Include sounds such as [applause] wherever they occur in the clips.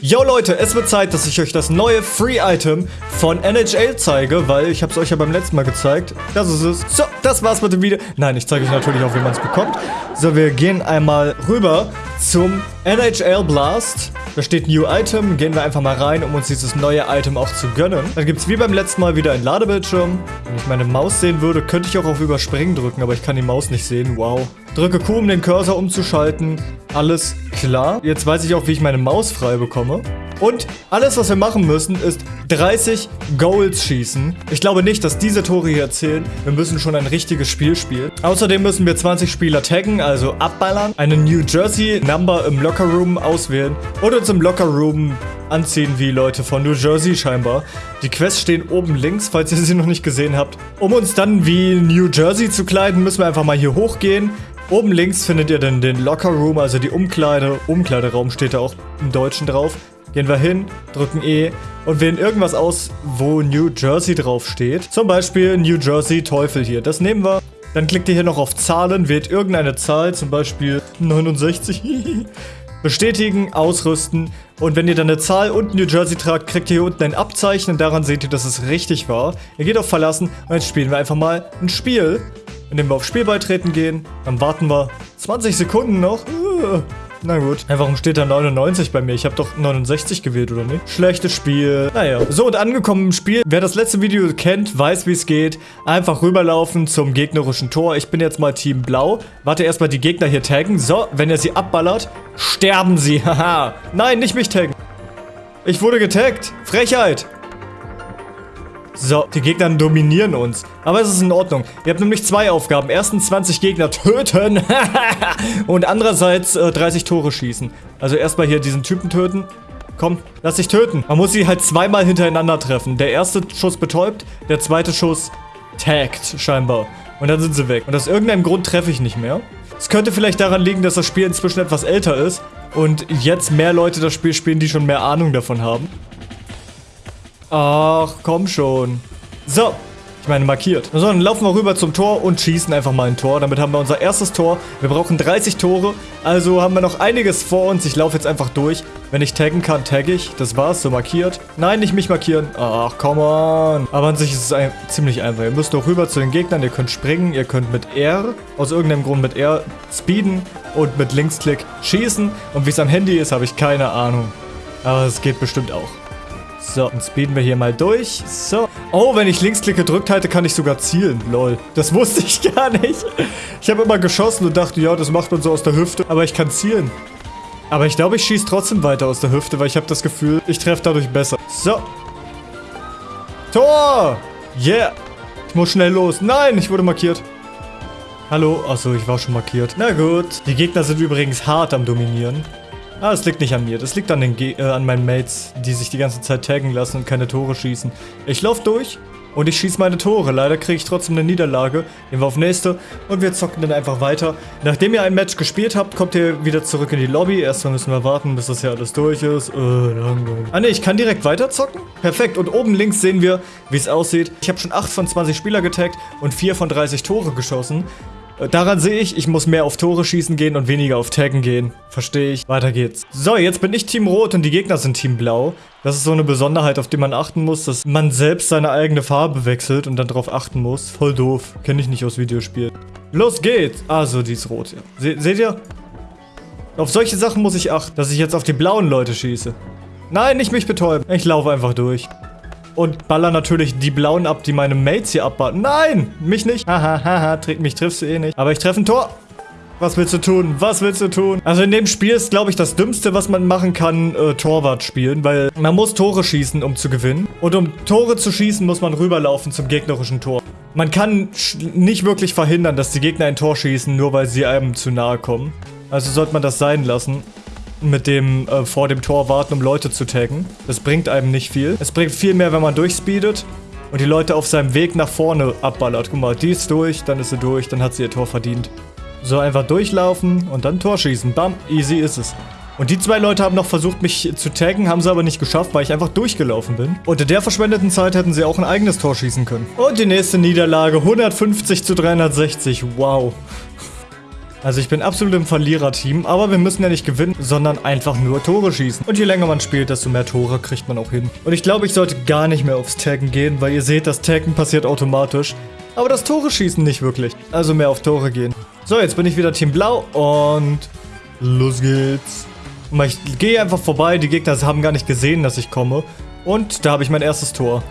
Yo Leute, es wird Zeit, dass ich euch das neue Free-Item von NHL zeige, weil ich habe es euch ja beim letzten Mal gezeigt. Das ist es. So, das war's mit dem Video. Nein, ich zeige euch natürlich auch, wie man es bekommt. So, wir gehen einmal rüber zum NHL Blast. Da steht New Item. Gehen wir einfach mal rein, um uns dieses neue Item auch zu gönnen. Dann gibt es wie beim letzten Mal wieder einen Ladebildschirm. Wenn ich meine Maus sehen würde, könnte ich auch auf Überspringen drücken, aber ich kann die Maus nicht sehen. Wow. Drücke Q, um den Cursor umzuschalten. Alles klar. Jetzt weiß ich auch, wie ich meine Maus frei bekomme. Und alles, was wir machen müssen, ist 30 Goals schießen. Ich glaube nicht, dass diese Tore hier zählen. Wir müssen schon ein richtiges Spiel spielen. Außerdem müssen wir 20 Spieler taggen, also abballern, eine New Jersey Number im Locker Room auswählen und uns im Locker Room anziehen wie Leute von New Jersey scheinbar. Die Quests stehen oben links, falls ihr sie noch nicht gesehen habt. Um uns dann wie New Jersey zu kleiden, müssen wir einfach mal hier hochgehen. Oben links findet ihr dann den Locker Room, also die Umkleide. Umkleideraum steht da auch im Deutschen drauf. Gehen wir hin, drücken E und wählen irgendwas aus, wo New Jersey draufsteht. Zum Beispiel New Jersey Teufel hier. Das nehmen wir. Dann klickt ihr hier noch auf Zahlen, wählt irgendeine Zahl, zum Beispiel 69. [laughs] Bestätigen, ausrüsten und wenn ihr dann eine Zahl und New Jersey tragt, kriegt ihr hier unten ein Abzeichen und daran seht ihr, dass es richtig war. Ihr geht auf Verlassen und jetzt spielen wir einfach mal ein Spiel indem wir auf Spiel beitreten gehen. Dann warten wir 20 Sekunden noch. Na gut. Ja, warum steht da 99 bei mir? Ich habe doch 69 gewählt, oder nicht? Schlechtes Spiel. Naja. So, und angekommen im Spiel. Wer das letzte Video kennt, weiß, wie es geht. Einfach rüberlaufen zum gegnerischen Tor. Ich bin jetzt mal Team Blau. Warte erstmal die Gegner hier taggen. So, wenn ihr sie abballert, sterben sie. [laughs] Haha. Nein, nicht mich taggen. Ich wurde getaggt. Frechheit. So, die Gegner dominieren uns. Aber es ist in Ordnung. Ihr habt nämlich zwei Aufgaben. Erstens 20 Gegner töten. [laughs] und andererseits äh, 30 Tore schießen. Also erstmal hier diesen Typen töten. Komm, lass dich töten. Man muss sie halt zweimal hintereinander treffen. Der erste Schuss betäubt, der zweite Schuss taggt scheinbar. Und dann sind sie weg. Und aus irgendeinem Grund treffe ich nicht mehr. Es könnte vielleicht daran liegen, dass das Spiel inzwischen etwas älter ist. Und jetzt mehr Leute das Spiel spielen, die schon mehr Ahnung davon haben. Ach, komm schon. So. Ich meine, markiert. So, dann laufen wir rüber zum Tor und schießen einfach mal ein Tor. Damit haben wir unser erstes Tor. Wir brauchen 30 Tore. Also haben wir noch einiges vor uns. Ich laufe jetzt einfach durch. Wenn ich taggen kann, tagge ich. Das war's, so markiert. Nein, nicht mich markieren. Ach, come on. Aber an sich ist es ein ziemlich einfach. Ihr müsst doch rüber zu den Gegnern. Ihr könnt springen. Ihr könnt mit R, aus irgendeinem Grund mit R, speeden. Und mit Linksklick schießen. Und wie es am Handy ist, habe ich keine Ahnung. Aber es geht bestimmt auch. So, dann speeden wir hier mal durch. So. Oh, wenn ich Linksklick gedrückt halte, kann ich sogar zielen. Lol. Das [laughs] wusste ich gar nicht. Ich habe immer geschossen und dachte, ja, das macht man so aus der Hüfte. Aber ich kann zielen. Aber ich glaube, ich schieße trotzdem weiter aus der Hüfte, weil ich habe das Gefühl, ich treffe dadurch besser. So. Tor! Yeah! Ich muss schnell los. Nein, ich wurde markiert. Hallo? Achso, ich war schon markiert. Na gut. Die Gegner sind übrigens hart am Dominieren. Ah, das liegt nicht an mir. Das liegt an, den Ge äh, an meinen Mates, die sich die ganze Zeit taggen lassen und keine Tore schießen. Ich laufe durch und ich schieße meine Tore. Leider kriege ich trotzdem eine Niederlage. Gehen wir auf nächste und wir zocken dann einfach weiter. Nachdem ihr ein Match gespielt habt, kommt ihr wieder zurück in die Lobby. Erstmal müssen wir warten, bis das hier alles durch ist. Äh, langweilig. Ah ne, ich kann direkt weiter zocken? Perfekt. Und oben links sehen wir, wie es aussieht. Ich habe schon 8 von 20 Spieler getaggt und 4 von 30 Tore geschossen. Daran sehe ich, ich muss mehr auf Tore schießen gehen und weniger auf Taggen gehen. Verstehe ich. Weiter geht's. So, jetzt bin ich Team Rot und die Gegner sind Team Blau. Das ist so eine Besonderheit, auf die man achten muss, dass man selbst seine eigene Farbe wechselt und dann darauf achten muss. Voll doof. Kenne ich nicht aus Videospielen. Los geht's! Also, die ist rot, ja. Se seht ihr? Auf solche Sachen muss ich achten, dass ich jetzt auf die blauen Leute schieße. Nein, nicht mich betäuben. Ich laufe einfach durch und baller natürlich die blauen ab, die meine Mates hier abballern. Nein, mich nicht. Haha, haha, mich triffst du eh nicht. Aber ich treffe ein Tor. Was willst du tun? Was willst du tun? Also in dem Spiel ist, glaube ich, das Dümmste, was man machen kann, äh, Torwart spielen, weil man muss Tore schießen, um zu gewinnen. Und um Tore zu schießen, muss man rüberlaufen zum gegnerischen Tor. Man kann nicht wirklich verhindern, dass die Gegner ein Tor schießen, nur weil sie einem zu nahe kommen. Also sollte man das sein lassen mit dem äh, vor dem Tor warten, um Leute zu taggen. Das bringt einem nicht viel. Es bringt viel mehr, wenn man durchspeedet und die Leute auf seinem Weg nach vorne abballert. Guck mal, die ist durch, dann ist sie durch, dann hat sie ihr Tor verdient. So einfach durchlaufen und dann Tor schießen. Bam, easy ist es. Und die zwei Leute haben noch versucht, mich zu taggen, haben sie aber nicht geschafft, weil ich einfach durchgelaufen bin. Und in der verschwendeten Zeit hätten sie auch ein eigenes Tor schießen können. Und die nächste Niederlage, 150 zu 360. Wow. Also ich bin absolut im Verliererteam, aber wir müssen ja nicht gewinnen, sondern einfach nur Tore schießen. Und je länger man spielt, desto mehr Tore kriegt man auch hin. Und ich glaube, ich sollte gar nicht mehr aufs Taggen gehen, weil ihr seht, das Taggen passiert automatisch. Aber das Tore schießen nicht wirklich. Also mehr auf Tore gehen. So, jetzt bin ich wieder Team Blau und los geht's. Ich gehe einfach vorbei, die Gegner haben gar nicht gesehen, dass ich komme. Und da habe ich mein erstes Tor.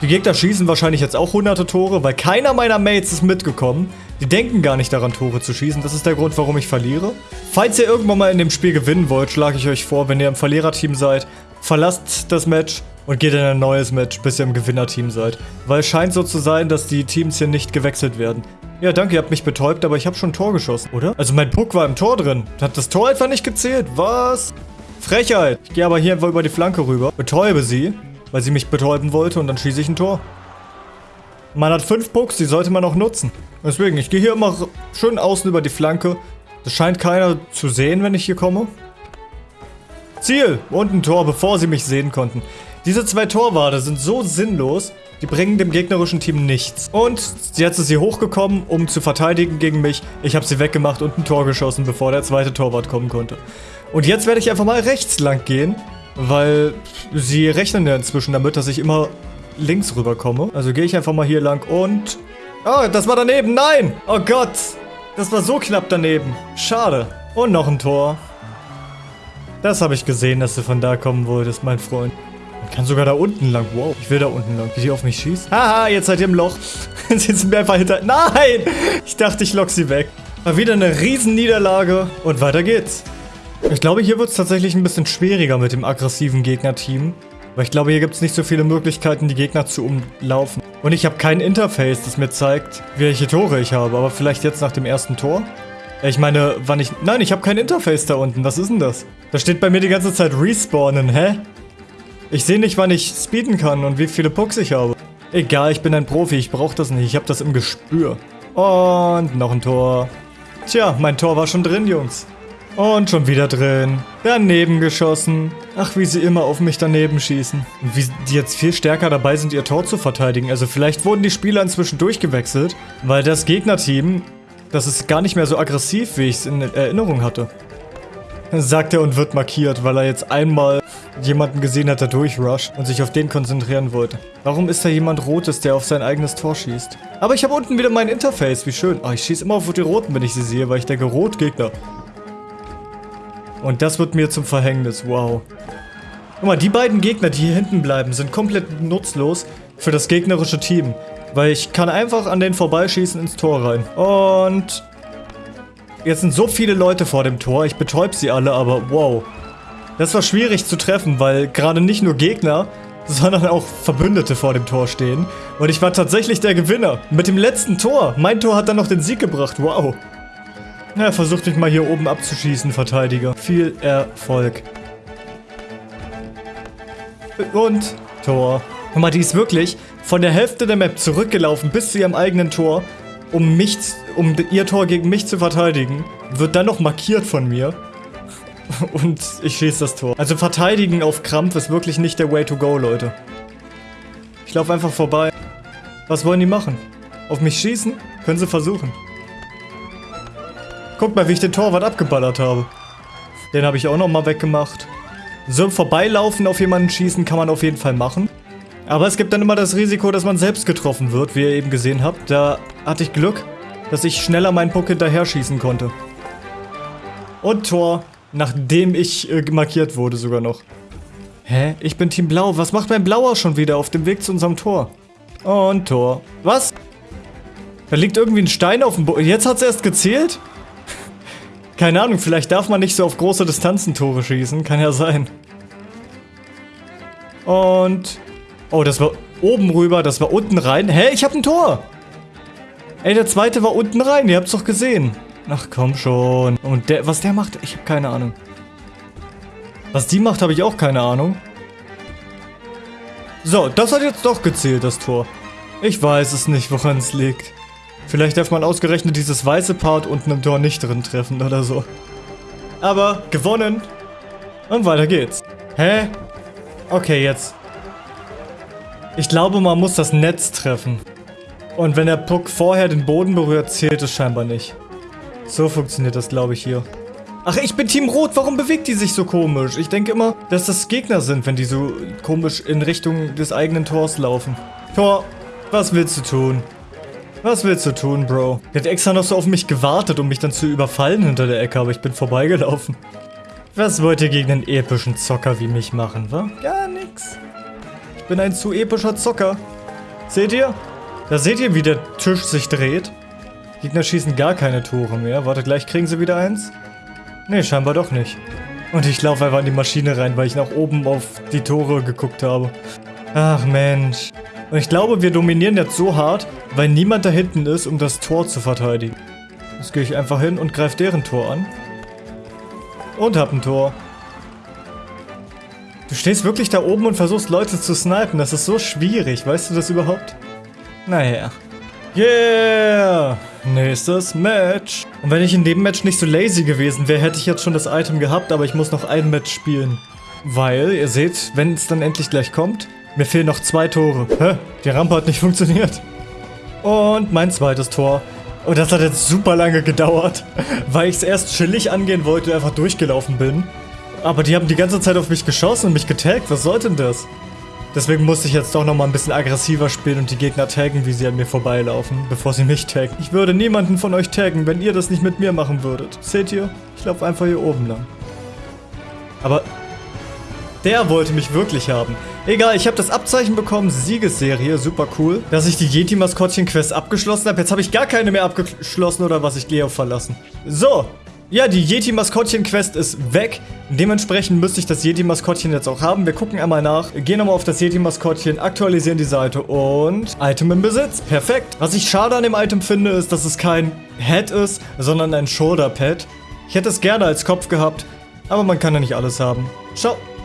Die Gegner schießen wahrscheinlich jetzt auch hunderte Tore, weil keiner meiner Mates ist mitgekommen. Die denken gar nicht daran, Tore zu schießen. Das ist der Grund, warum ich verliere. Falls ihr irgendwann mal in dem Spiel gewinnen wollt, schlage ich euch vor, wenn ihr im Verliererteam seid, verlasst das Match und geht in ein neues Match, bis ihr im Gewinnerteam seid. Weil es scheint so zu sein, dass die Teams hier nicht gewechselt werden. Ja, danke, ihr habt mich betäubt, aber ich habe schon ein Tor geschossen, oder? Also mein Puck war im Tor drin. Hat das Tor einfach nicht gezählt? Was? Frechheit. Ich gehe aber hier einfach über die Flanke rüber, betäube sie weil sie mich betäuben wollte und dann schieße ich ein Tor. Man hat fünf Pucks, die sollte man auch nutzen. Deswegen, ich gehe hier immer schön außen über die Flanke. Das scheint keiner zu sehen, wenn ich hier komme. Ziel! Und ein Tor, bevor sie mich sehen konnten. Diese zwei Torwarte sind so sinnlos, die bringen dem gegnerischen Team nichts. Und jetzt ist sie hochgekommen, um zu verteidigen gegen mich. Ich habe sie weggemacht und ein Tor geschossen, bevor der zweite Torwart kommen konnte. Und jetzt werde ich einfach mal rechts lang gehen weil sie rechnen ja inzwischen damit, dass ich immer links rüberkomme. Also gehe ich einfach mal hier lang und... Oh, das war daneben. Nein! Oh Gott! Das war so knapp daneben. Schade. Und noch ein Tor. Das habe ich gesehen, dass du von da kommen wolltest, mein Freund. Man kann sogar da unten lang. Wow, ich will da unten lang. Wie die auf mich schießt. Haha, jetzt seid ihr im Loch. [laughs] Jetzt sind mir einfach hinter... Nein! Ich dachte, ich lock sie weg. Mal wieder eine Riesenniederlage. Und weiter geht's. Ich glaube, hier wird es tatsächlich ein bisschen schwieriger mit dem aggressiven Gegnerteam. Weil ich glaube, hier gibt es nicht so viele Möglichkeiten, die Gegner zu umlaufen. Und ich habe kein Interface, das mir zeigt, welche Tore ich habe. Aber vielleicht jetzt nach dem ersten Tor? Ich meine, wann ich... Nein, ich habe kein Interface da unten. Was ist denn das? Da steht bei mir die ganze Zeit Respawnen. Hä? Ich sehe nicht, wann ich speeden kann und wie viele Pucks ich habe. Egal, ich bin ein Profi. Ich brauche das nicht. Ich habe das im Gespür. Und noch ein Tor. Tja, mein Tor war schon drin, Jungs. Und schon wieder drin. Daneben geschossen. Ach, wie sie immer auf mich daneben schießen. Und wie die jetzt viel stärker dabei sind, ihr Tor zu verteidigen. Also vielleicht wurden die Spieler inzwischen durchgewechselt, weil das Gegnerteam, das ist gar nicht mehr so aggressiv, wie ich es in Erinnerung hatte. Sagt er und wird markiert, weil er jetzt einmal jemanden gesehen hat, der durchrusht und sich auf den konzentrieren wollte. Warum ist da jemand Rotes, der auf sein eigenes Tor schießt? Aber ich habe unten wieder mein Interface, wie schön. Oh, ich schieße immer auf die Roten, wenn ich sie sehe, weil ich denke, Rotgegner. Und das wird mir zum Verhängnis. Wow. Guck mal, die beiden Gegner, die hier hinten bleiben, sind komplett nutzlos für das gegnerische Team. Weil ich kann einfach an denen vorbeischießen ins Tor rein. Und... Jetzt sind so viele Leute vor dem Tor. Ich betäub sie alle, aber wow. Das war schwierig zu treffen, weil gerade nicht nur Gegner, sondern auch Verbündete vor dem Tor stehen. Und ich war tatsächlich der Gewinner. Mit dem letzten Tor. Mein Tor hat dann noch den Sieg gebracht. Wow. Ja, versucht mich mal hier oben abzuschießen, Verteidiger. Viel Erfolg. Und Tor. Guck mal, die ist wirklich von der Hälfte der Map zurückgelaufen bis zu ihrem eigenen Tor, um mich, um ihr Tor gegen mich zu verteidigen. Wird dann noch markiert von mir. [laughs] Und ich schieße das Tor. Also verteidigen auf Krampf ist wirklich nicht der Way to go, Leute. Ich laufe einfach vorbei. Was wollen die machen? Auf mich schießen? Können sie versuchen. Guck mal, wie ich den Torwart abgeballert habe. Den habe ich auch nochmal weggemacht. So vorbeilaufen auf jemanden schießen kann man auf jeden Fall machen. Aber es gibt dann immer das Risiko, dass man selbst getroffen wird, wie ihr eben gesehen habt. Da hatte ich Glück, dass ich schneller meinen Puck hinterher schießen konnte. Und Tor, nachdem ich äh, markiert wurde sogar noch. Hä? Ich bin Team Blau. Was macht mein Blauer schon wieder auf dem Weg zu unserem Tor? Und Tor. Was? Da liegt irgendwie ein Stein auf dem Boden. Jetzt hat es erst gezählt? Keine Ahnung, vielleicht darf man nicht so auf große Distanzen Tore schießen. Kann ja sein. Und... Oh, das war oben rüber, das war unten rein. Hä, ich hab ein Tor! Ey, der zweite war unten rein, ihr habt's doch gesehen. Ach, komm schon. Und der, was der macht, ich hab keine Ahnung. Was die macht, habe ich auch keine Ahnung. So, das hat jetzt doch gezählt, das Tor. Ich weiß es nicht, woran es liegt. Vielleicht darf man ausgerechnet dieses weiße Part unten im Tor nicht drin treffen oder so. Aber gewonnen. Und weiter geht's. Hä? Okay, jetzt. Ich glaube, man muss das Netz treffen. Und wenn der Puck vorher den Boden berührt, zählt es scheinbar nicht. So funktioniert das, glaube ich, hier. Ach, ich bin Team Rot. Warum bewegt die sich so komisch? Ich denke immer, dass das Gegner sind, wenn die so komisch in Richtung des eigenen Tors laufen. Tor, was willst du tun? Was willst du tun, Bro? Der hat extra noch so auf mich gewartet, um mich dann zu überfallen hinter der Ecke, aber ich bin vorbeigelaufen. Was wollt ihr gegen einen epischen Zocker wie mich machen, wa? Gar nix. Ich bin ein zu epischer Zocker. Seht ihr? Da seht ihr, wie der Tisch sich dreht. Gegner schießen gar keine Tore mehr. Warte, gleich kriegen sie wieder eins. Nee, scheinbar doch nicht. Und ich laufe einfach in die Maschine rein, weil ich nach oben auf die Tore geguckt habe. Ach Mensch. Und ich glaube, wir dominieren jetzt so hart, weil niemand da hinten ist, um das Tor zu verteidigen. Jetzt gehe ich einfach hin und greife deren Tor an. Und hab ein Tor. Du stehst wirklich da oben und versuchst Leute zu snipen. Das ist so schwierig. Weißt du das überhaupt? Naja. Yeah! Nächstes Match. Und wenn ich in dem Match nicht so lazy gewesen wäre, hätte ich jetzt schon das Item gehabt, aber ich muss noch ein Match spielen. Weil, ihr seht, wenn es dann endlich gleich kommt, mir fehlen noch zwei Tore. Hä? Die Rampe hat nicht funktioniert. Und mein zweites Tor. Und das hat jetzt super lange gedauert, [laughs] weil ich es erst chillig angehen wollte und einfach durchgelaufen bin. Aber die haben die ganze Zeit auf mich geschossen und mich getaggt. Was soll denn das? Deswegen musste ich jetzt doch nochmal ein bisschen aggressiver spielen und die Gegner taggen, wie sie an mir vorbeilaufen, bevor sie mich taggen. Ich würde niemanden von euch taggen, wenn ihr das nicht mit mir machen würdet. Seht ihr? Ich laufe einfach hier oben lang. Aber der wollte mich wirklich haben. Egal, ich habe das Abzeichen bekommen, Siegesserie, super cool. Dass ich die Yeti-Maskottchen-Quest abgeschlossen habe. Jetzt habe ich gar keine mehr abgeschlossen oder was, ich Leo verlassen. So, ja, die Yeti-Maskottchen-Quest ist weg. Dementsprechend müsste ich das Yeti-Maskottchen jetzt auch haben. Wir gucken einmal nach, gehen nochmal auf das Yeti-Maskottchen, aktualisieren die Seite und Item im Besitz. Perfekt. Was ich schade an dem Item finde, ist, dass es kein Head ist, sondern ein Shoulder-Pad. Ich hätte es gerne als Kopf gehabt, aber man kann ja nicht alles haben. Ciao.